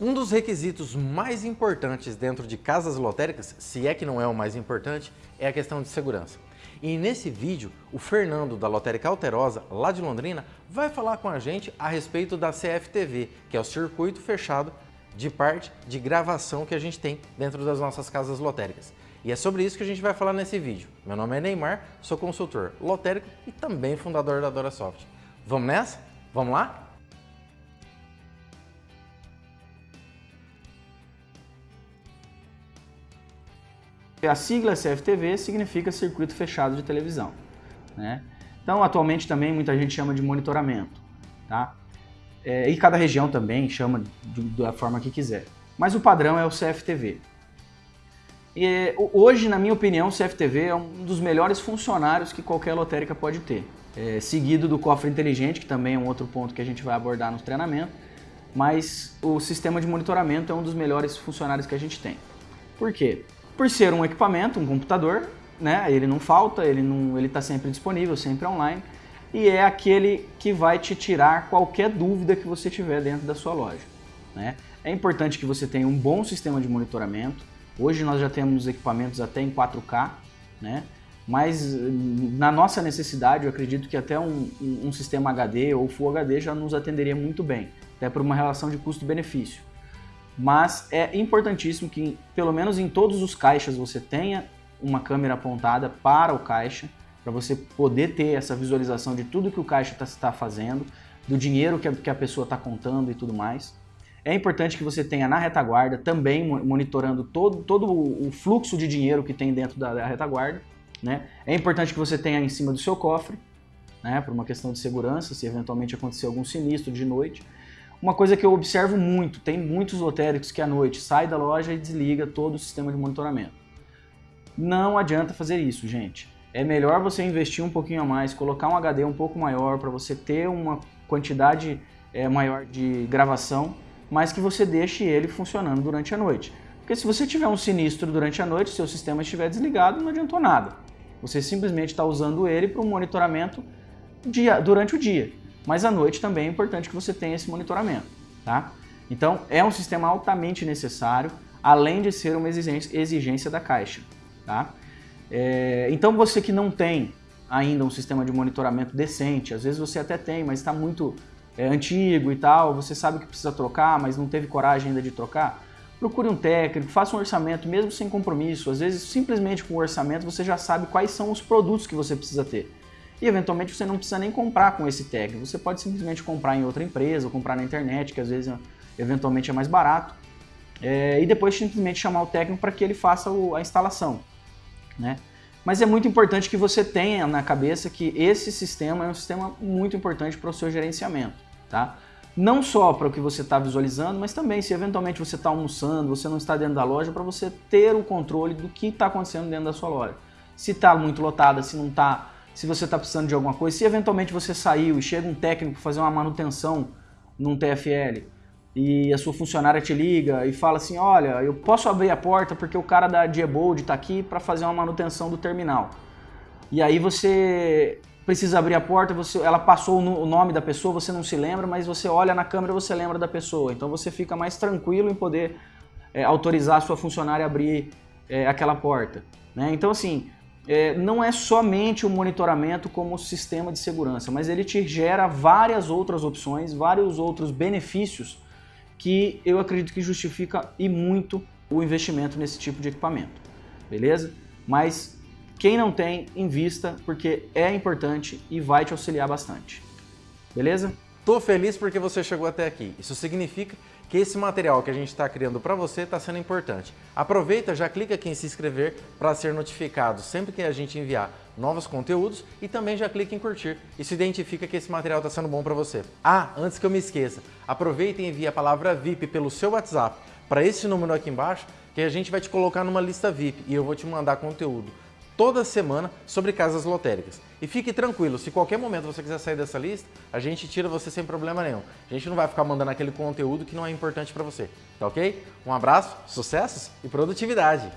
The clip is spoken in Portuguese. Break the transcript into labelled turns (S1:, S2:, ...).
S1: Um dos requisitos mais importantes dentro de casas lotéricas, se é que não é o mais importante, é a questão de segurança. E nesse vídeo, o Fernando da Lotérica Alterosa, lá de Londrina, vai falar com a gente a respeito da CFTV, que é o circuito fechado de parte de gravação que a gente tem dentro das nossas casas lotéricas. E é sobre isso que a gente vai falar nesse vídeo. Meu nome é Neymar, sou consultor lotérico e também fundador da DoraSoft. Vamos nessa? Vamos lá?
S2: A sigla CFTV significa Circuito Fechado de Televisão. Né? Então, atualmente também muita gente chama de monitoramento. Tá? É, e cada região também chama de, da forma que quiser. Mas o padrão é o CFTV. E, hoje, na minha opinião, o CFTV é um dos melhores funcionários que qualquer lotérica pode ter. É, seguido do cofre inteligente, que também é um outro ponto que a gente vai abordar no treinamento. Mas o sistema de monitoramento é um dos melhores funcionários que a gente tem. Por quê? Por ser um equipamento, um computador, né? Ele não falta, ele não, ele está sempre disponível, sempre online e é aquele que vai te tirar qualquer dúvida que você tiver dentro da sua loja. Né? É importante que você tenha um bom sistema de monitoramento. Hoje nós já temos equipamentos até em 4K, né? mas na nossa necessidade eu acredito que até um, um sistema HD ou Full HD já nos atenderia muito bem, até por uma relação de custo-benefício. Mas é importantíssimo que, pelo menos em todos os caixas, você tenha uma câmera apontada para o caixa, para você poder ter essa visualização de tudo que o caixa está tá fazendo, do dinheiro que a, que a pessoa está contando e tudo mais. É importante que você tenha na retaguarda também monitorando todo, todo o fluxo de dinheiro que tem dentro da, da retaguarda. Né? É importante que você tenha em cima do seu cofre, né, por uma questão de segurança, se eventualmente acontecer algum sinistro de noite. Uma coisa que eu observo muito, tem muitos lotéricos que à noite sai da loja e desliga todo o sistema de monitoramento. Não adianta fazer isso, gente. É melhor você investir um pouquinho a mais, colocar um HD um pouco maior para você ter uma quantidade é, maior de gravação, mas que você deixe ele funcionando durante a noite. Porque se você tiver um sinistro durante a noite, seu sistema estiver desligado, não adiantou nada. Você simplesmente está usando ele para um monitoramento dia, durante o dia. Mas à noite também é importante que você tenha esse monitoramento, tá? Então é um sistema altamente necessário, além de ser uma exigência, exigência da caixa, tá? É, então você que não tem ainda um sistema de monitoramento decente, às vezes você até tem, mas está muito é, antigo e tal, você sabe que precisa trocar, mas não teve coragem ainda de trocar, procure um técnico, faça um orçamento mesmo sem compromisso. Às vezes simplesmente com o orçamento você já sabe quais são os produtos que você precisa ter e eventualmente você não precisa nem comprar com esse técnico, você pode simplesmente comprar em outra empresa ou comprar na internet, que às vezes eventualmente é mais barato, é, e depois simplesmente chamar o técnico para que ele faça o, a instalação. Né? Mas é muito importante que você tenha na cabeça que esse sistema é um sistema muito importante para o seu gerenciamento. Tá? Não só para o que você está visualizando, mas também se eventualmente você está almoçando, você não está dentro da loja, para você ter o controle do que está acontecendo dentro da sua loja. Se está muito lotada, se não está se você está precisando de alguma coisa, se eventualmente você saiu e chega um técnico fazer uma manutenção num TFL e a sua funcionária te liga e fala assim, olha, eu posso abrir a porta porque o cara da Diebold está aqui para fazer uma manutenção do terminal. E aí você precisa abrir a porta, você, ela passou o nome da pessoa, você não se lembra, mas você olha na câmera você lembra da pessoa. Então você fica mais tranquilo em poder é, autorizar a sua funcionária a abrir é, aquela porta. Né? Então assim, é, não é somente o monitoramento como sistema de segurança, mas ele te gera várias outras opções, vários outros benefícios que eu acredito que justifica e muito o investimento nesse tipo de equipamento, beleza? Mas quem não tem, invista, porque é importante e vai te auxiliar bastante, beleza?
S1: Tô feliz porque você chegou até aqui. Isso significa que esse material que a gente está criando para você está sendo importante. Aproveita, já clica aqui em se inscrever para ser notificado sempre que a gente enviar novos conteúdos e também já clica em curtir se identifica que esse material está sendo bom para você. Ah, antes que eu me esqueça, aproveita e envie a palavra VIP pelo seu WhatsApp para esse número aqui embaixo que a gente vai te colocar numa lista VIP e eu vou te mandar conteúdo toda semana sobre casas lotéricas. E fique tranquilo, se qualquer momento você quiser sair dessa lista, a gente tira você sem problema nenhum. A gente não vai ficar mandando aquele conteúdo que não é importante para você, tá ok? Um abraço, sucessos e produtividade!